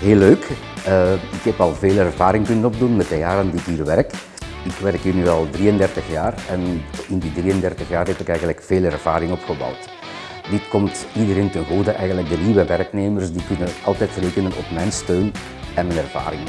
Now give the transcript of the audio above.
Heel leuk. Uh, ik heb al veel ervaring kunnen opdoen met de jaren die ik hier werk. Ik werk hier nu al 33 jaar en in die 33 jaar heb ik eigenlijk veel ervaring opgebouwd. Dit komt iedereen ten goede, eigenlijk de nieuwe werknemers, die kunnen altijd rekenen op mijn steun en mijn ervaring.